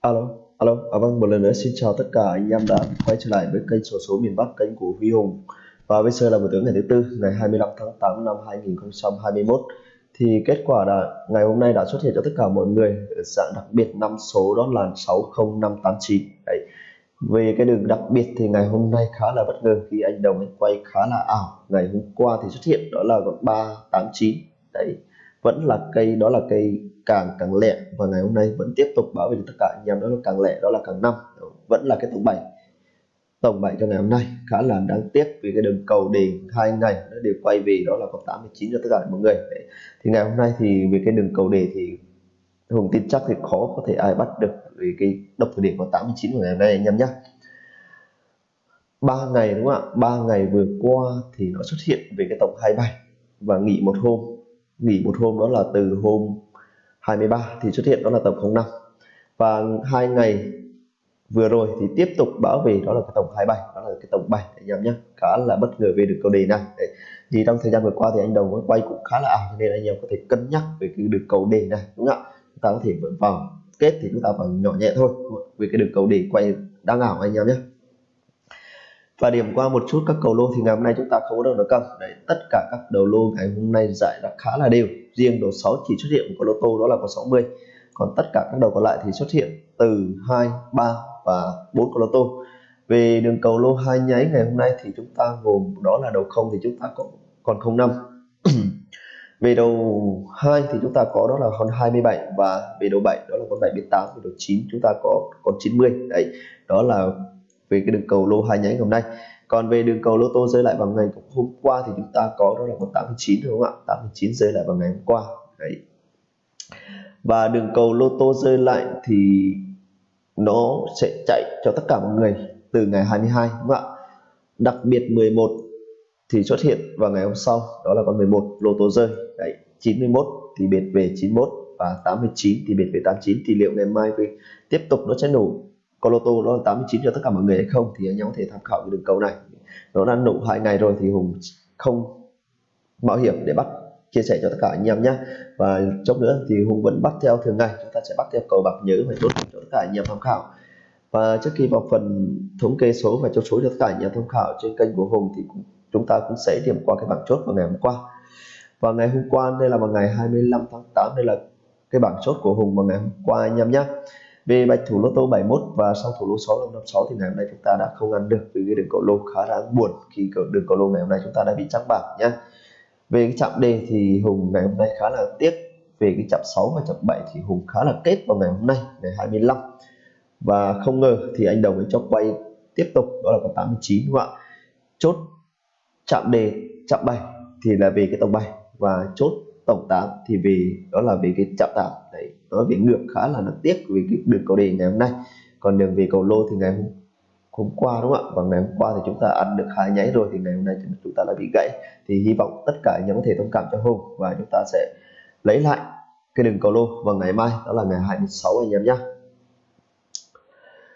Alo, alo, à vâng, một lần nữa xin chào tất cả anh em đã quay trở lại với kênh sổ số miền Bắc, kênh của Huy Hùng. Và bây giờ là buổi tối ngày thứ tư, ngày 25 tháng 8 năm 2021. Thì kết quả là ngày hôm nay đã xuất hiện cho tất cả mọi người ở dạng đặc biệt năm số đó là 60589. Đấy. Về cái đường đặc biệt thì ngày hôm nay khá là bất ngờ khi anh Đồng anh quay khá là ảo. Ngày hôm qua thì xuất hiện đó là con 389. Đấy vẫn là cây đó là cây càng càng lẹ và ngày hôm nay vẫn tiếp tục bảo vệ tất cả anh em, đó là càng lẹ, đó là càng năm. Vẫn là cái tổng 7 tổng 7 cho ngày hôm nay khá là đáng tiếc vì cái đường cầu đề hai ngày nó đều quay về, đó là có 89 cho tất cả mọi người. Thì ngày hôm nay thì về cái đường cầu đề thì Hùng tin chắc thì khó có thể ai bắt được vì cái độc thời điểm có 89 của ngày hôm nay anh em nhé ba ngày, đúng không ạ? Ba ngày vừa qua thì nó xuất hiện về cái tổng 27 và nghỉ một hôm. Nghỉ một hôm đó là từ hôm 23 thì xuất hiện đó là tổng 05 và hai ngày vừa rồi thì tiếp tục bảo về đó là cái tổng 27 đó là cái tổng 7 anh em nhé khá là bất ngờ về được câu đề này. Đấy. thì trong thời gian vừa qua thì anh đồng quay cũng khá là ảo nên anh em có thể cân nhắc về cái được cầu đề này, đúng không ạ? Chúng ta có thể vào kết thì chúng ta vào nhỏ nhẹ thôi vì cái được cầu đề quay đang ảo anh em nhé và điểm qua một chút các cầu lô thì ngày hôm nay chúng ta không có đâu được cân. Đấy, tất cả các đầu lô ngày hôm nay giải đã khá là đều. Riêng đầu 6 chỉ xuất hiện của lô tô đó là có 60 còn tất cả các đầu còn lại thì xuất hiện từ 2 3 và 4 con lô tô. Về đường cầu lô hai nháy ngày hôm nay thì chúng ta gồm, đó là đầu không thì chúng ta có, còn 05 về đầu 2 thì chúng ta có đó là con 27 và về đầu 7 đó là con 78 về đầu 9 chúng ta có con 90 đấy, đó là về cái đường cầu lô hai nhánh hôm nay. Còn về đường cầu lô tô rơi lại vào ngày hôm qua thì chúng ta có đó là con 89 đúng không ạ? 89 rơi lại vào ngày hôm qua. Đấy. Và đường cầu lô tô rơi lại thì nó sẽ chạy cho tất cả mọi người từ ngày 22 đúng không ạ? Đặc biệt 11 thì xuất hiện vào ngày hôm sau, đó là con 11 lô tô rơi. Đấy 91 thì biệt về 91 và 89 thì biệt về 89 thì liệu ngày mai về tiếp tục nó sẽ nổ con lô tô nó là 89 cho tất cả mọi người hay không thì anh em có thể tham khảo cái đường cầu này. Nó đã nổ hai ngày rồi thì hùng không mạo hiểm để bắt, chia sẻ cho tất cả anh em nhé và chốc nữa thì hùng vẫn bắt theo thường ngày, chúng ta sẽ bắt theo cầu bạc nhớ phải tốt cho tất cả anh em tham khảo. Và trước khi vào phần thống kê số và chốt số cho tất cả anh em tham khảo trên kênh của hùng thì chúng ta cũng sẽ điểm qua cái bảng chốt vào ngày hôm qua. Và ngày hôm qua đây là vào ngày 25 tháng 8 đây là cái bảng chốt của hùng vào ngày hôm qua anh em nhé về bạch thủ lô tô 71 và sau thủ lô 6556 thì ngày hôm nay chúng ta đã không ăn được vì cái đường cầu lô khá đáng buồn khi đường cầu lô ngày hôm nay chúng ta đã bị trắng bạc nhé về cái chạm đề thì hùng ngày hôm nay khá là tiếc. Về cái chạm 6 và chạm 7 thì hùng khá là kết vào ngày hôm nay, ngày 25 và không ngờ thì anh đồng ấy cho quay tiếp tục, đó là có 89 đúng không ạ? Chốt chạm đề chạm 7 thì là về cái tổng 7 và chốt tổng 8 thì vì đó là về cái chạm 8 đấy nói về ngược khá là đáng tiếc vì cái đường cầu đề ngày hôm nay. Còn đường về cầu lô thì ngày hôm, hôm qua đúng không ạ? Và ngày hôm qua thì chúng ta ăn được hai nháy rồi thì ngày hôm nay chúng ta đã bị gãy. Thì hy vọng tất cả anh em có thể thông cảm cho hôm và chúng ta sẽ lấy lại cái đường cầu lô vào ngày mai đó là ngày 26 anh em nhé.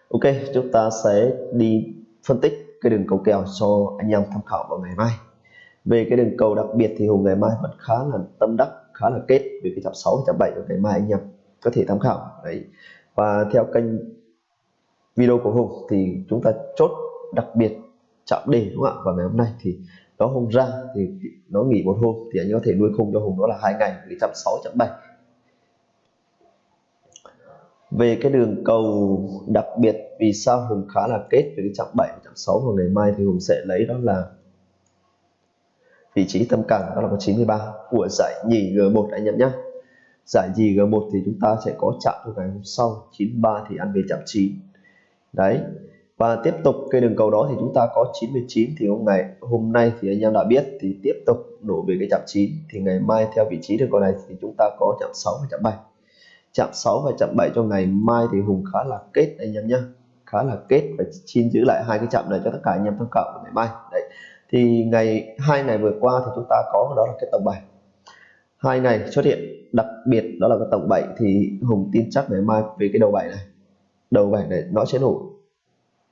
Ok chúng ta sẽ đi phân tích cái đường cầu kèo cho anh em tham khảo vào ngày mai. Về cái đường cầu đặc biệt thì hùng ngày mai vẫn khá là tâm đắc khá là kết về cái chạm 6 và chạm 7 của ngày mai anh em có thể tham khảo. Đấy. Và theo kênh video của hùng thì chúng ta chốt đặc biệt chạm đề, đúng không ạ? Và ngày hôm nay thì nó Hùng ra, thì nó nghỉ một hôm thì anh có thể nuôi khung cho hùng đó là hai ngày cái chạm 6 chạm 7 về cái đường cầu đặc biệt, vì sao hùng khá là kết về cái chạm 7 chạm 6 vào ngày mai thì hùng sẽ lấy đó là vị trí tâm cảng, đó là có 93 của giải nhì G1 anh em nhé giải gì G1 thì chúng ta sẽ có chạm vào ngày hôm sau 93 thì ăn về chạm 9 đấy, và tiếp tục cây đường cầu đó thì chúng ta có 99 thì hôm ngày, hôm nay thì anh em đã biết thì tiếp tục đổ về cái chạm 9 thì ngày mai theo vị trí đường cầu này thì chúng ta có chạm 6 và chạm 7 chạm 6 và chạm 7 cho ngày mai thì Hùng khá là kết anh em nhé khá là kết và xin giữ lại hai cái chạm này cho tất cả anh em tham khảo ngày mai. Đấy, thì ngày, hai ngày vừa qua thì chúng ta có đó là cái tổng bài hai ngày xuất hiện, đặc biệt đó là cái tổng 7 thì Hùng tin chắc ngày mai về cái đầu 7 này. Đầu 7 này nó sẽ nổ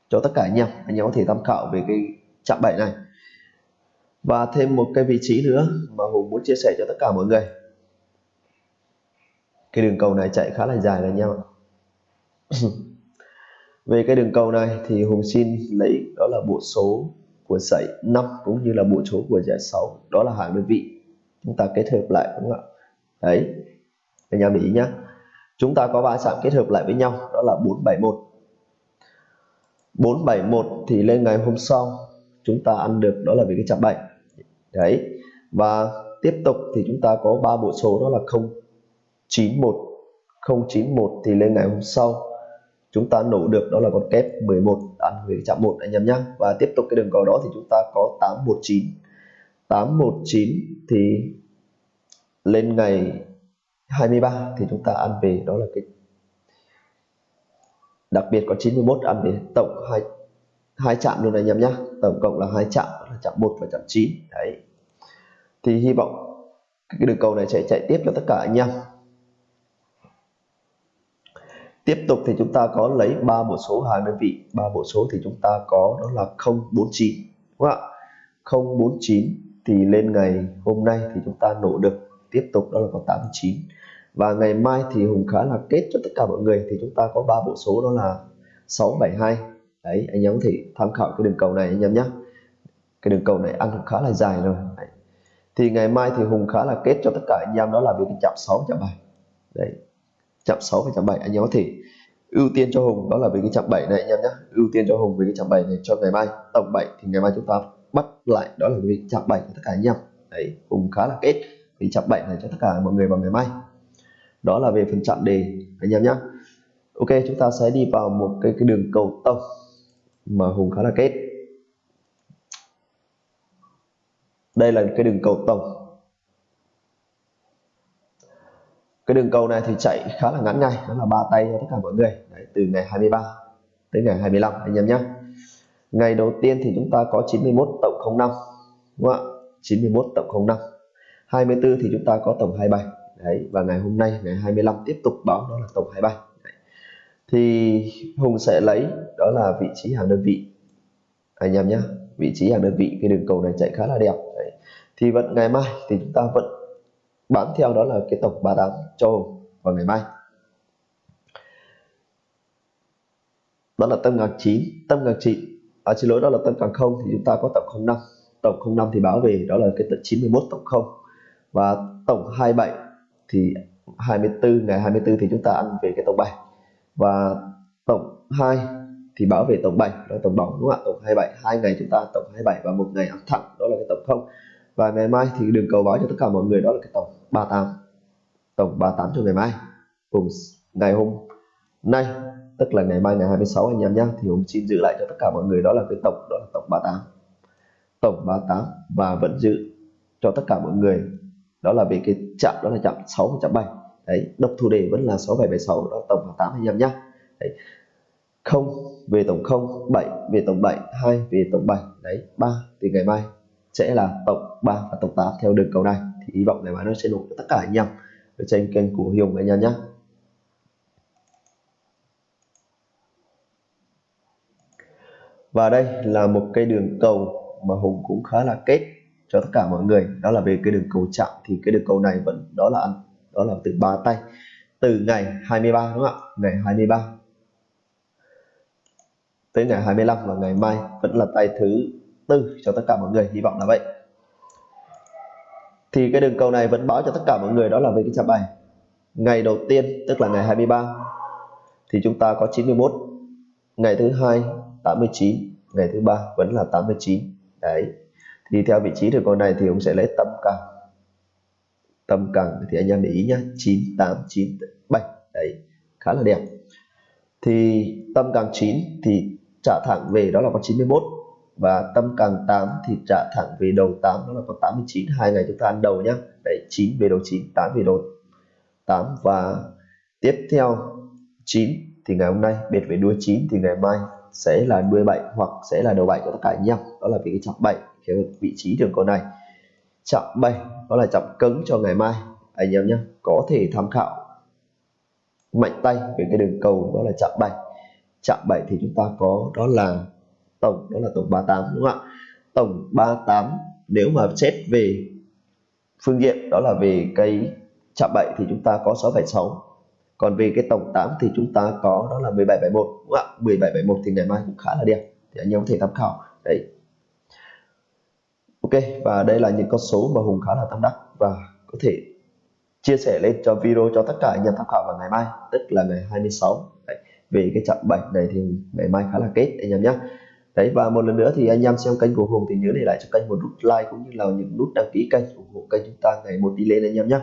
cho tất cả anh em. Anh em có thể tham khảo về cái chạm 7 này. Và thêm một cái vị trí nữa mà Hùng muốn chia sẻ cho tất cả mọi người. Cái đường cầu này chạy khá là dài anh em ạ. Về cái đường cầu này thì Hùng xin lấy đó là bộ số của dãy 5 cũng như là bộ số của dãy 6 đó là hàng đơn vị chúng ta kết hợp lại, đúng không ạ? Đấy anh em để ý nhé chúng ta có ba chạm kết hợp lại với nhau, đó là 471 471 thì lên ngày hôm sau, chúng ta ăn được, đó là về cái chạm 7 đấy, và tiếp tục thì chúng ta có ba bộ số, đó là 091 091 thì lên ngày hôm sau, chúng ta nổ được, đó là con kép 11 ăn về chạm 1 anh em nhé và tiếp tục cái đường cầu đó thì chúng ta có 819 819 thì lên ngày 23 thì chúng ta ăn về. Đó là cái đặc biệt có 91 ăn về. Tổng hai hai chạm luôn anh em nhé tổng cộng là hai chạm, là chạm 1 và chạm 9 đấy. Thì hy vọng cái đường cầu này sẽ chạy tiếp cho tất cả anh em. Tiếp tục thì chúng ta có lấy ba bộ số hàng đơn vị. Ba bộ số thì chúng ta có, đó là 049 đúng không ạ? 049 thì lên ngày hôm nay thì chúng ta nổ được, tiếp tục đó là có 89 và ngày mai thì Hùng khá là kết cho tất cả mọi người, thì chúng ta có ba bộ số đó là 672 đấy, anh em có thể tham khảo cái đường cầu này anh em nhé cái đường cầu này ăn cũng khá là dài rồi. Đấy. thì ngày mai thì Hùng khá là kết cho tất cả anh em, đó là về cái chạm 6 chạm 7 đấy. Chạm 6 và chạm 7 anh em có thể ưu tiên cho Hùng, đó là về cái chạm 7 này anh em nhé ưu tiên cho Hùng về cái chạm 7 này cho ngày mai. Tổng 7 thì ngày mai chúng ta bắt lại đó là về chạm bảy cho tất cả anh em. Đấy cũng khá là kết vì chạm bảy này cho tất cả mọi người vào ngày mai. Đó là về phần chạm đề anh em nhé ok chúng ta sẽ đi vào một cái, cái đường cầu tông mà hùng khá là kết. Đây là cái đường cầu tổng cái đường cầu này thì chạy khá là ngắn ngay đó là ba tay cho tất cả mọi người. Đấy, từ ngày 23 tới ngày 25 anh em nhé ngày đầu tiên thì chúng ta có 91 tổng 05 đúng không ạ? 91 tổng 05 24 thì chúng ta có tổng 27 đấy, và ngày hôm nay, ngày 25 tiếp tục báo đó là tổng 27. đấy. thì Hùng sẽ lấy đó là vị trí hàng đơn vị. Anh em nhé vị trí hàng đơn vị, cái đường cầu này chạy khá là đẹp. Đấy. thì vẫn ngày mai thì chúng ta vẫn bám theo đó là cái tổng 38 cho Hùng vào ngày mai. Đó là tâm ngạc 9 tâm ngạc 9 à, xin lỗi đó là tâm càng không thì chúng ta có tổng 05 tổng 05 thì báo về đó là cái tận 91 tổng 0 và tổng 27 thì 24 ngày 24 thì chúng ta ăn về cái tổng 7 và tổng 2 thì báo về tổng 7 đó là tổng bóng đúng không ạ? Tổng 27 hai ngày chúng ta tổng 27 và một ngày ăn thẳng đó là cái tổng 0 và ngày mai thì đường cầu báo cho tất cả mọi người đó là cái tổng 38 tổng 38 cho ngày mai cùng ngày hôm nay tức là ngày mai ngày 26 anh em nhé thì hôm xin giữ lại cho tất cả mọi người, đó là cái tổng, đó là tổng 38 tổng 38 và vẫn giữ cho tất cả mọi người, đó là về cái chạm, đó là chạm 6 và chạm 7 đấy, độc thủ đề vẫn là 6776 đó là tổng 38 anh em nhé đấy 0 về tổng 0 7 về tổng 7 2 về tổng 7 đấy 3 thì ngày mai sẽ là tổng 3 và tổng 8 theo đường cầu này. Thì hy vọng ngày mai nó sẽ đủ cho tất cả anh em. Ở trên kênh của Hùng anh em nhé và đây là một cây đường cầu mà Hùng cũng khá là kết cho tất cả mọi người. Đó là về cái đường cầu chạm. Thì cái đường cầu này vẫn, đó là đó là từ ba tay. Từ ngày 23 đúng không ạ? Ngày 23 tới ngày 25 và ngày mai vẫn là tay thứ tư cho tất cả mọi người. Hy vọng là vậy. Thì cái đường cầu này vẫn báo cho tất cả mọi người, đó là về cái chạm bài. Ngày đầu tiên, tức là ngày 23 thì chúng ta có 91 ngày thứ hai 89 ngày thứ ba vẫn là 89 đấy. Thì theo vị trí được con này thì ông sẽ lấy tâm càng. Tâm càng thì anh em để ý nhá 9897 đấy, khá là đẹp. Thì tâm càng 9 thì trả thẳng về đó là con 91 và tâm càng 8 thì trả thẳng về đầu 8 đó là con 89 hai ngày chúng ta ăn đầu nhá. Đấy 9 về đầu 9 8 về đầu 8 và tiếp theo 9 thì ngày hôm nay, biệt về đuôi 9 thì ngày mai sẽ là đuôi 7 hoặc sẽ là đầu 7 cho tất cả anh em. Đó là vì cái trọng 7 cái vị trí đường cầu này. Chạm 7 đó là chạm cứng cho ngày mai, anh em nhé. Có thể tham khảo mạnh tay về cái đường cầu, đó là chạm 7 chạm 7 thì chúng ta có, đó là tổng, đó là tổng 38 đúng không ạ? Tổng 38 nếu mà xét về phương diện, đó là về cái chạm 7 thì chúng ta có 676 còn về cái tổng 8 thì chúng ta có đó là 1771 đúng không ạ? 1771 thì ngày mai cũng khá là đẹp, thì anh em có thể tham khảo. Đấy. Ok, và đây là những con số mà Hùng khá là tâm đắc và có thể chia sẻ lên cho video cho tất cả anh em tham khảo vào ngày mai, tức là ngày 26 đấy. về cái chặng 7 này thì ngày mai khá là kết, anh em nhé đấy, và một lần nữa thì anh em xem kênh của Hùng thì nhớ để lại cho kênh một nút like cũng như là những nút đăng ký kênh ủng hộ kênh chúng ta ngày một đi lên, anh em nhé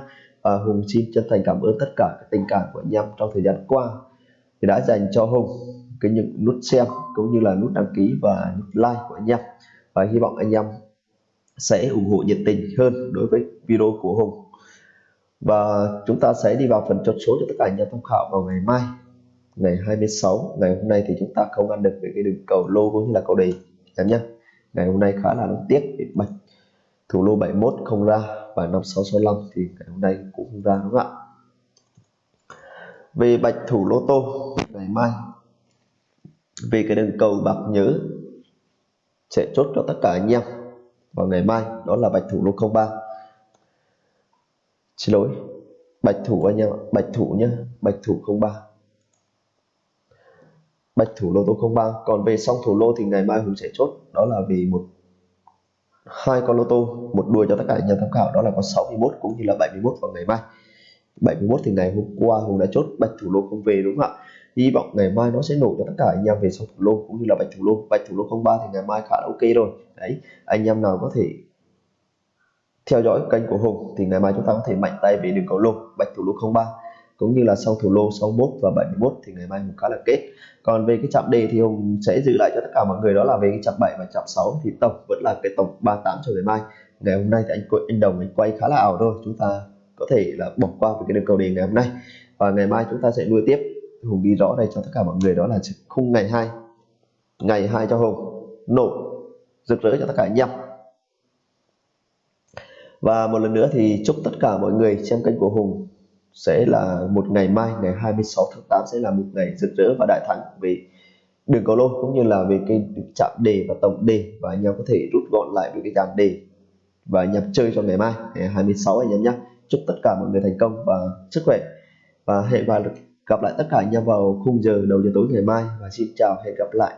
à, Hùng xin chân thành cảm ơn tất cả các tình cảm của anh em trong thời gian qua thì đã dành cho Hùng cái những nút xem cũng như là nút đăng ký và nút like của anh em. Và hy vọng anh em sẽ ủng hộ nhiệt tình hơn đối với video của Hùng. Và chúng ta sẽ đi vào phần chốt số cho tất cả anh em tham khảo vào ngày mai ngày 26 ngày hôm nay thì chúng ta không ăn được về cái đường cầu lô cũng như là cầu đề em nhé. Ngày hôm nay khá là đáng tiếc bị bạch thủ lô 71 không ra và 5665 thì ngày hôm nay cũng ra đúng không ạ? Về bạch thủ lô tô ngày mai, về cái đường cầu bạc nhớ sẽ chốt cho tất cả anh em. Vào ngày mai, đó là bạch thủ lô 03 xin lỗi, bạch thủ anh em bạch thủ nhá, bạch thủ 03 bạch thủ lô tô 03 còn về song thủ lô thì ngày mai Hùng sẽ chốt, đó là vì một hai con lô tô, một đuôi cho tất cả anh em tham khảo, đó là con 61 cũng như là 71 vào ngày mai. 71 thì ngày hôm qua Hùng đã chốt bạch thủ lô không về đúng không ạ? Hy vọng ngày mai nó sẽ nổ cho tất cả anh em về song thủ lô cũng như là bạch thủ lô. Bạch thủ lô 03 thì ngày mai khá là ok rồi. Đấy, anh em nào có thể theo dõi kênh của Hùng thì ngày mai chúng ta có thể mạnh tay về đường cầu lô. Bạch thủ lô 03 cũng như là sau thủ lô 61 và 71 thì ngày mai Hùng khá là kết. Còn về cái chạm đề thì Hùng sẽ giữ lại cho tất cả mọi người, đó là về cái chạm 7 và chạm 6 thì tổng vẫn là cái tổng 38 cho ngày mai. Ngày hôm nay thì anh anh đồng, anh quay khá là ảo thôi, chúng ta có thể là bỏ qua về cái đường cầu đề ngày hôm nay. Và ngày mai chúng ta sẽ nuôi tiếp. Hùng đi rõ đây cho tất cả mọi người, đó là khung ngày 2 ngày 2 cho Hùng, nổ, rực rỡ cho tất cả anh em. Và một lần nữa thì chúc tất cả mọi người xem kênh của Hùng sẽ là một ngày mai, ngày 26 tháng 8 sẽ là một ngày rực rỡ và đại thắng về đường cầu lô cũng như là về cái chạm đề và tổng đề. Và anh em có thể rút gọn lại về cái dàn đề và nhập chơi cho ngày mai, ngày 26 anh em nhé. Chúc tất cả mọi người thành công và sức khỏe. Và hẹn và gặp lại tất cả anh em vào khung giờ đầu giờ tối ngày mai. Và xin chào, hẹn gặp lại.